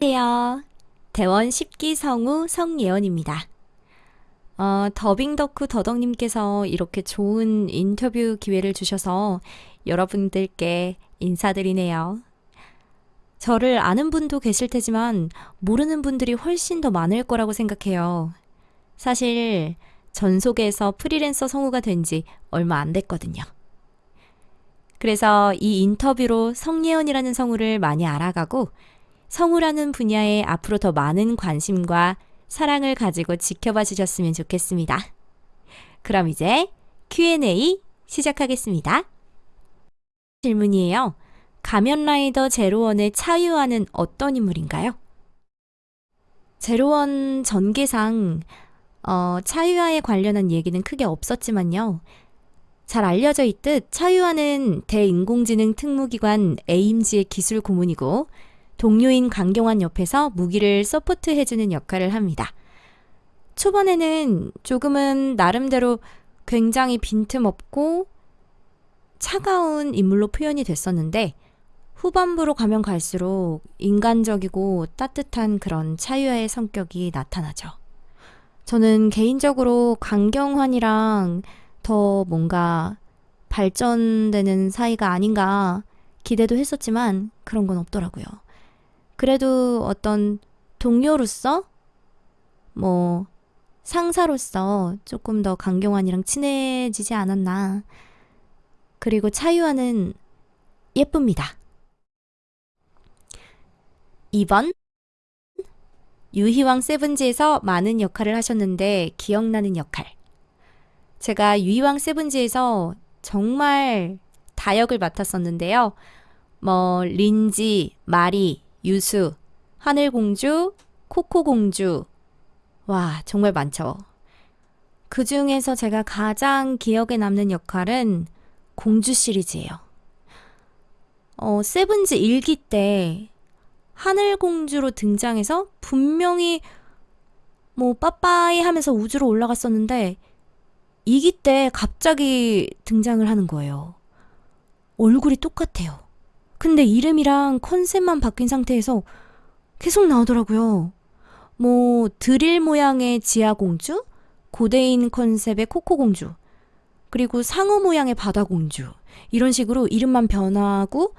안녕하세요. 대원 10기 성우 성예원입니다. 어, 더빙 덕후 더덕님께서 이렇게 좋은 인터뷰 기회를 주셔서 여러분들께 인사드리네요. 저를 아는 분도 계실 테지만 모르는 분들이 훨씬 더 많을 거라고 생각해요. 사실 전속에서 프리랜서 성우가 된 지 얼마 안 됐거든요. 그래서 이 인터뷰로 성예원이라는 성우를 많이 알아가고 성우라는 분야에 앞으로 더 많은 관심과 사랑을 가지고 지켜봐 주셨으면 좋겠습니다. 그럼 이제 Q&A 시작하겠습니다. 질문이에요. 가면라이더 제로원의 차유아는 어떤 인물인가요? 제로원 전개상 어, 차유아에 관련한 얘기는 크게 없었지만요. 잘 알려져 있듯 차유아는 대인공지능 특무기관 에임즈의 기술 고문이고 동료인 강경환 옆에서 무기를 서포트해주는 역할을 합니다. 초반에는 조금은 나름대로 굉장히 빈틈없고 차가운 인물로 표현이 됐었는데 후반부로 가면 갈수록 인간적이고 따뜻한 그런 차유아의 성격이 나타나죠. 저는 개인적으로 강경환이랑 더 뭔가 발전되는 사이가 아닌가 기대도 했었지만 그런 건 없더라고요. 그래도 어떤 동료로서 뭐 상사로서 조금 더 강경환이랑 친해지지 않았나. 그리고 차유아는 예쁩니다. 2번 유희왕 세븐지에서 많은 역할을 하셨는데 기억나는 역할. 제가 유희왕 세븐지에서 정말 다역을 맡았었는데요. 뭐 린지, 마리, 유수, 하늘공주, 코코공주. 와, 정말 많죠. 그 중에서 제가 가장 기억에 남는 역할은 공주 시리즈예요. 어, 세븐즈 일기 때 하늘공주로 등장해서 분명히 뭐 빠빠이 하면서 우주로 올라갔었는데 이기 때 갑자기 등장을 하는 거예요. 얼굴이 똑같아요. 근데 이름이랑 컨셉만 바뀐 상태에서 계속 나오더라고요. 뭐 드릴 모양의 지아공주, 고대인 컨셉의 코코공주, 그리고 상어 모양의 바다공주 이런 식으로 이름만 변하고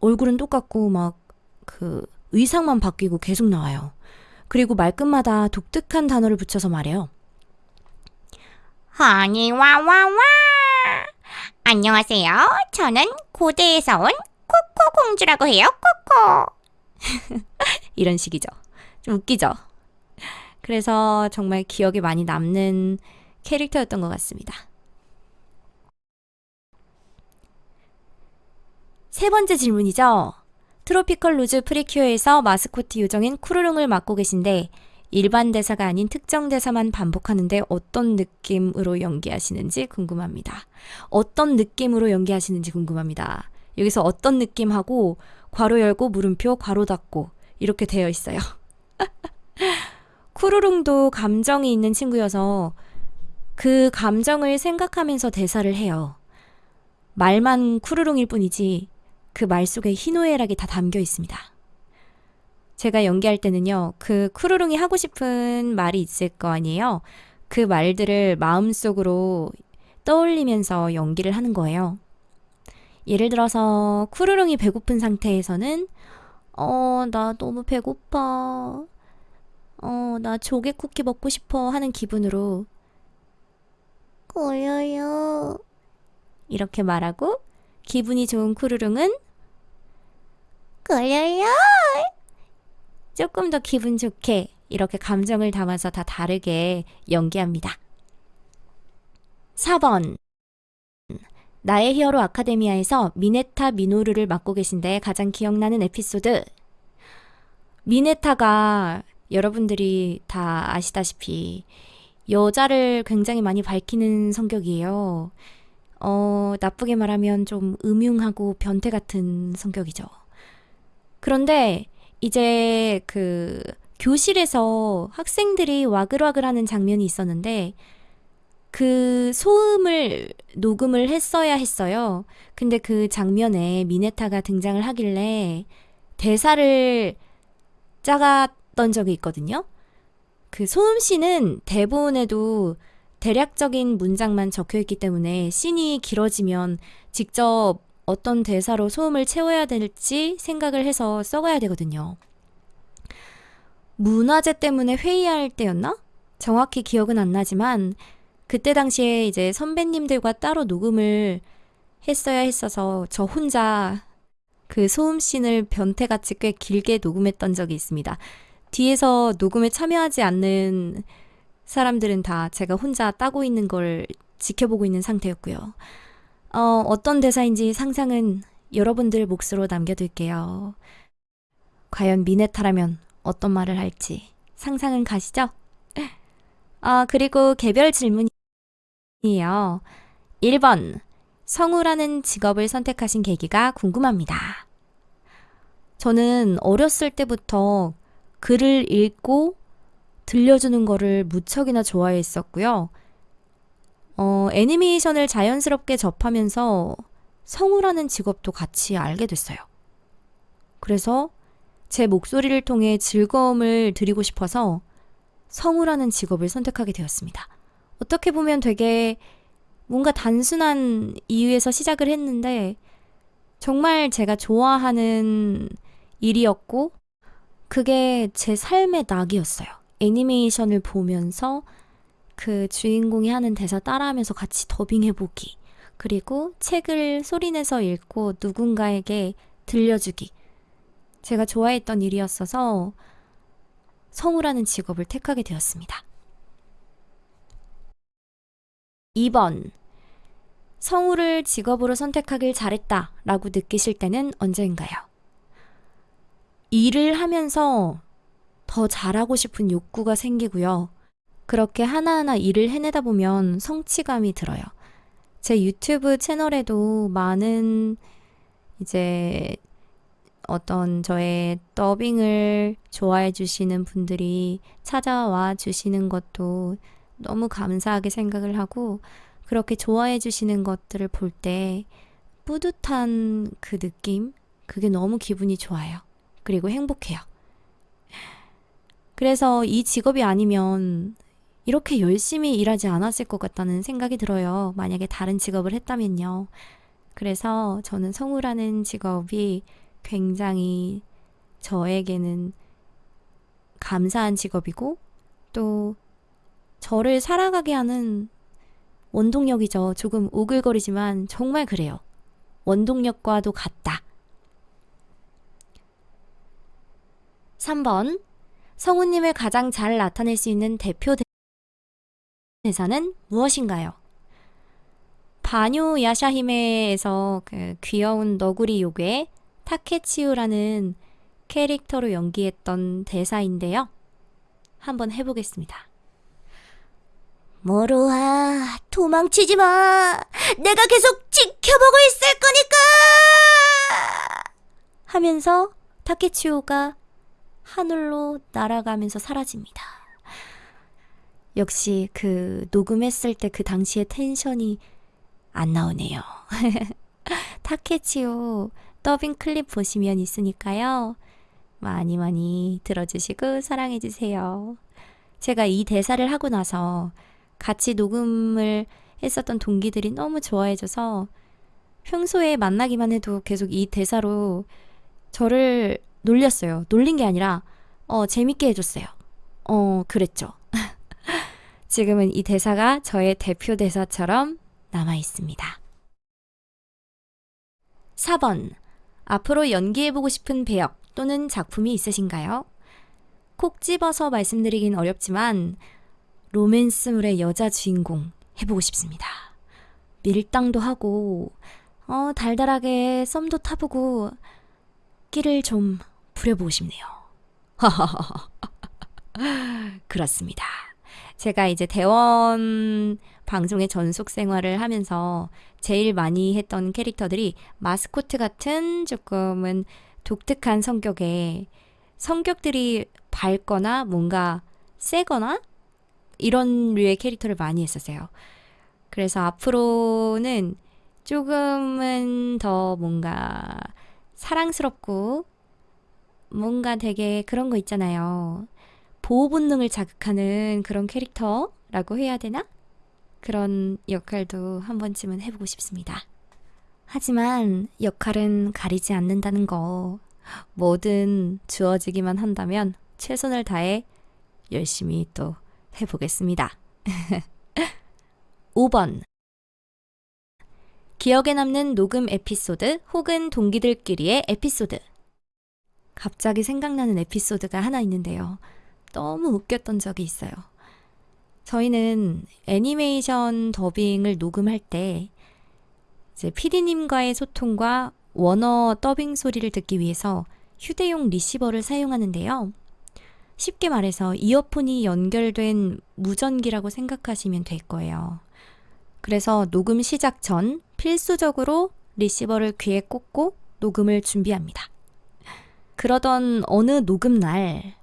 얼굴은 똑같고 막 그 의상만 바뀌고 계속 나와요. 그리고 말끝마다 독특한 단어를 붙여서 말해요. 허니 와와와 안녕하세요. 저는 고대에서 온 코코 공주라고 해요. 코코. 이런 식이죠. 좀 웃기죠. 그래서 정말 기억에 많이 남는 캐릭터였던 것 같습니다. 세 번째 질문이죠. 트로피컬 루즈 프리큐어에서 마스코트 요정인 쿠르릉을 맡고 계신데 일반 대사가 아닌 특정 대사만 반복하는데 어떤 느낌으로 연기하시는지 궁금합니다. 어떤 느낌으로 연기하시는지 궁금합니다. 여기서 어떤 느낌하고 괄호 열고 물음표 괄호 닫고 이렇게 되어 있어요. 쿠르릉도 감정이 있는 친구여서 그 감정을 생각하면서 대사를 해요. 말만 쿠르릉일 뿐이지 그 말 속에 희노애락이 다 담겨 있습니다. 제가 연기할 때는요, 그 쿠르릉이 하고 싶은 말이 있을 거 아니에요? 그 말들을 마음속으로 떠올리면서 연기를 하는 거예요. 예를 들어서 쿠르릉이 배고픈 상태에서는 어, 나 너무 배고파. 어, 나 조개 쿠키 먹고 싶어 하는 기분으로 꼬여요. 이렇게 말하고 기분이 좋은 쿠르릉은 꼬여요. 조금 더 기분 좋게 이렇게 감정을 담아서 다 다르게 연기합니다. 4번 나의 히어로 아카데미아에서 미네타 미노루를 맡고 계신데 가장 기억나는 에피소드. 미네타가 여러분들이 다 아시다시피 여자를 굉장히 많이 밝히는 성격이에요. 어, 나쁘게 말하면 좀 음흉하고 변태 같은 성격이죠. 그런데 이제 그 교실에서 학생들이 와글와글 하는 장면이 있었는데 그 소음을 녹음을 했어야 했어요. 근데 그 장면에 미네타가 등장을 하길래 대사를 작았던 적이 있거든요. 그 소음 씬은 대본에도 대략적인 문장만 적혀 있기 때문에 씬이 길어지면 직접 어떤 대사로 소음을 채워야 될지 생각을 해서 써가야 되거든요. 문화재 때문에 회의할 때였나? 정확히 기억은 안 나지만 그때 당시에 이제 선배님들과 따로 녹음을 했어야 했어서 저 혼자 그 소음 씬을 변태같이 꽤 길게 녹음했던 적이 있습니다. 뒤에서 녹음에 참여하지 않는 사람들은 다 제가 혼자 따고 있는 걸 지켜보고 있는 상태였고요. 어, 어떤 대사인지 상상은 여러분들 몫으로 남겨둘게요. 과연 미네타라면 어떤 말을 할지 상상은 가시죠? 아, 그리고 개별 질문 이에요. 1번. 성우라는 직업을 선택하신 계기가 궁금합니다. 저는 어렸을 때부터 글을 읽고 들려주는 거를 무척이나 좋아했었고요. 어, 애니메이션을 자연스럽게 접하면서 성우라는 직업도 같이 알게 됐어요. 그래서 제 목소리를 통해 즐거움을 드리고 싶어서 성우라는 직업을 선택하게 되었습니다. 어떻게 보면 되게 뭔가 단순한 이유에서 시작을 했는데 정말 제가 좋아하는 일이었고 그게 제 삶의 낙이었어요. 애니메이션을 보면서 그 주인공이 하는 대사 따라하면서 같이 더빙해보기. 그리고 책을 소리내서 읽고 누군가에게 들려주기. 제가 좋아했던 일이었어서 성우라는 직업을 택하게 되었습니다. 2번. 성우를 직업으로 선택하길 잘했다 라고 느끼실 때는 언제인가요? 일을 하면서 더 잘하고 싶은 욕구가 생기고요. 그렇게 하나하나 일을 해내다 보면 성취감이 들어요. 제 유튜브 채널에도 많은 이제 어떤 저의 더빙을 좋아해 주시는 분들이 찾아와 주시는 것도 너무 감사하게 생각을 하고 그렇게 좋아해 주시는 것들을 볼 때 뿌듯한 그 느낌, 그게 너무 기분이 좋아요. 그리고 행복해요. 그래서 이 직업이 아니면 이렇게 열심히 일하지 않았을 것 같다는 생각이 들어요. 만약에 다른 직업을 했다면요. 그래서 저는 성우라는 직업이 굉장히 저에게는 감사한 직업이고 또 저를 살아가게 하는 원동력이죠. 조금 오글거리지만 정말 그래요. 원동력과도 같다. 3번. 성우님을 가장 잘 나타낼 수 있는 대표 대사는 무엇인가요? 바뉴 야샤히메에서 그 귀여운 너구리 요괴 타케치우라는 캐릭터로 연기했던 대사인데요. 한번 해보겠습니다. 모로아, 도망치지 마. 내가 계속 지켜보고 있을 거니까. 하면서 타케치오가 하늘로 날아가면서 사라집니다. 역시 그 녹음했을 때 그 당시의 텐션이 안 나오네요. 타케치오 더빙 클립 보시면 있으니까요. 많이 많이 들어주시고 사랑해주세요. 제가 이 대사를 하고 나서 같이 녹음을 했었던 동기들이 너무 좋아해줘서 평소에 만나기만 해도 계속 이 대사로 저를 놀렸어요. 놀린 게 아니라, 어, 재밌게 해줬어요. 어, 그랬죠. 지금은 이 대사가 저의 대표 대사처럼 남아 있습니다. 4번. 앞으로 연기해보고 싶은 배역 또는 작품이 있으신가요? 콕 집어서 말씀드리긴 어렵지만, 로맨스물의 여자 주인공 해보고 싶습니다. 밀당도 하고, 어, 달달하게 썸도 타보고, 끼를 좀 부려보고 싶네요. 그렇습니다. 제가 이제 대원 방송의 전속 생활을 하면서 제일 많이 했던 캐릭터들이 마스코트 같은 조금은 독특한 성격의 성격들이 밝거나 뭔가 세거나 이런 류의 캐릭터를 많이 했었어요. 그래서 앞으로는 조금은 더 뭔가 사랑스럽고 뭔가 되게 그런 거 있잖아요. 보호 본능을 자극하는 그런 캐릭터라고 해야 되나? 그런 역할도 한 번쯤은 해보고 싶습니다. 하지만 역할은 가리지 않는다는 거. 뭐든 주어지기만 한다면 최선을 다해 열심히 또 해보겠습니다. 5번. 기억에 남는 녹음 에피소드 혹은 동기들끼리의 에피소드. 갑자기 생각나는 에피소드가 하나 있는데요. 너무 웃겼던 적이 있어요. 저희는 애니메이션 더빙을 녹음할 때 이제 PD님과의 소통과 원어 더빙 소리를 듣기 위해서 휴대용 리시버를 사용하는데요. 쉽게 말해서 이어폰이 연결된 무전기라고 생각하시면 될 거예요. 그래서 녹음 시작 전 필수적으로 리시버를 귀에 꽂고 녹음을 준비합니다. 그러던 어느 녹음 날,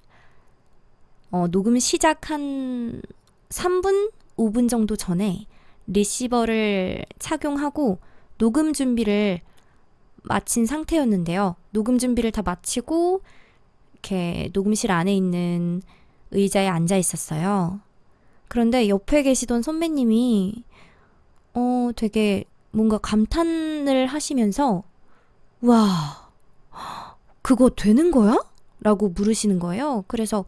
어, 녹음 시작 한 3분, 5분 정도 전에 리시버를 착용하고 녹음 준비를 마친 상태였는데요. 녹음 준비를 다 마치고 이렇게 녹음실 안에 있는 의자에 앉아 있었어요. 그런데 옆에 계시던 선배님이 어 되게 뭔가 감탄을 하시면서 와 그거 되는 거야? 라고 물으시는 거예요. 그래서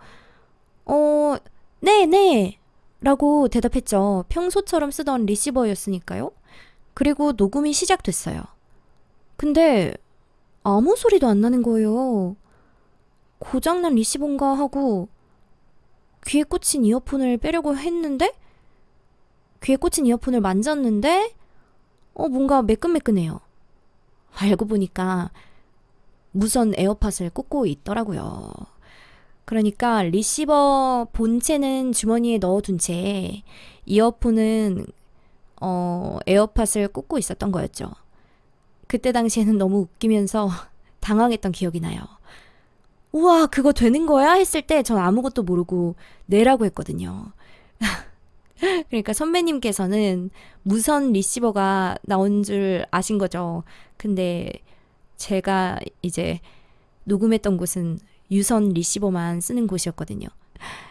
어 네, 네. 라고 대답했죠. 평소처럼 쓰던 리시버였으니까요. 그리고 녹음이 시작됐어요. 근데 아무 소리도 안 나는 거예요. 고장난 리시버인가 하고 귀에 꽂힌 이어폰을 빼려고 했는데 귀에 꽂힌 이어폰을 만졌는데 어 뭔가 매끈매끈해요. 알고 보니까 무선 에어팟을 꽂고 있더라고요. 그러니까 리시버 본체는 주머니에 넣어둔 채 이어폰은 어, 에어팟을 꽂고 있었던 거였죠. 그때 당시에는 너무 웃기면서 당황했던 기억이 나요. 우와, 그거 되는 거야? 했을 때 전 아무것도 모르고 네라고 했거든요. 그러니까 선배님께서는 무선 리시버가 나온 줄 아신 거죠. 근데 제가 이제 녹음했던 곳은 유선 리시버만 쓰는 곳이었거든요.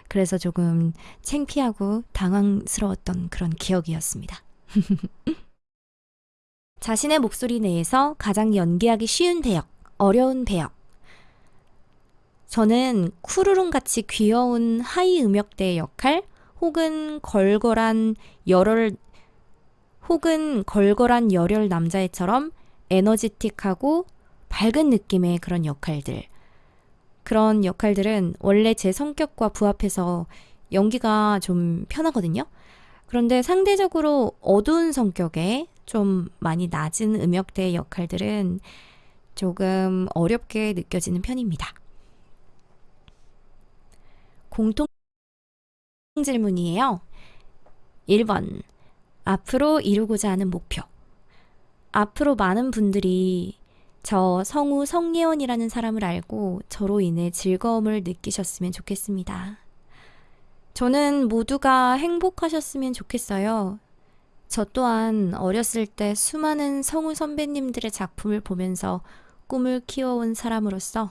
그래서 조금 창피하고 당황스러웠던 그런 기억이었습니다. 자신의 목소리 내에서 가장 연기하기 쉬운 배역, 어려운 배역. 저는 쿠르릉 같이 귀여운 하이 음역대의 역할, 혹은 걸걸한 열혈, 혹은 걸걸한 열혈 남자애처럼 에너지틱하고 밝은 느낌의 그런 역할들. 그런 역할들은 원래 제 성격과 부합해서 연기가 좀 편하거든요. 그런데 상대적으로 어두운 성격의 좀 많이 낮은 음역대의 역할들은 조금 어렵게 느껴지는 편입니다. 공통 질문이에요. 1번. 앞으로 이루고자 하는 목표. 앞으로 많은 분들이 저 성우 성예원이라는 사람을 알고 저로 인해 즐거움을 느끼셨으면 좋겠습니다. 저는 모두가 행복하셨으면 좋겠어요. 저 또한 어렸을 때 수많은 성우 선배님들의 작품을 보면서 꿈을 키워온 사람으로서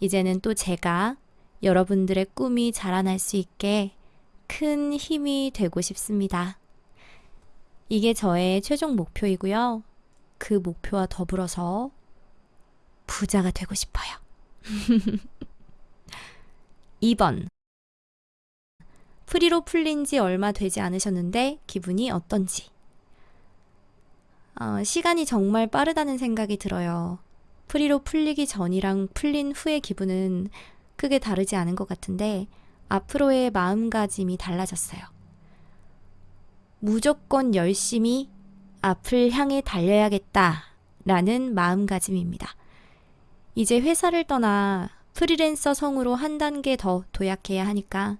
이제는 또 제가 여러분들의 꿈이 자라날 수 있게 큰 힘이 되고 싶습니다. 이게 저의 최종 목표이고요. 그 목표와 더불어서 부자가 되고 싶어요. 2번. 프리로 풀린 지 얼마 되지 않으셨는데 기분이 어떤지. 어, 시간이 정말 빠르다는 생각이 들어요. 프리로 풀리기 전이랑 풀린 후의 기분은 크게 다르지 않은 것 같은데 앞으로의 마음가짐이 달라졌어요. 무조건 열심히 앞을 향해 달려야겠다 라는 마음가짐입니다. 이제 회사를 떠나 프리랜서 성으로 한 단계 더 도약해야 하니까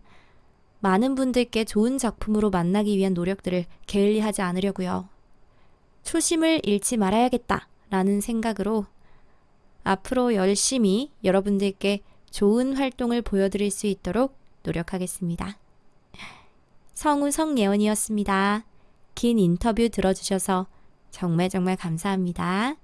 많은 분들께 좋은 작품으로 만나기 위한 노력들을 게을리하지 않으려고요. 초심을 잃지 말아야겠다 라는 생각으로 앞으로 열심히 여러분들께 좋은 활동을 보여드릴 수 있도록 노력하겠습니다. 성우 성예원이었습니다. 긴 인터뷰 들어주셔서 정말 정말 감사합니다.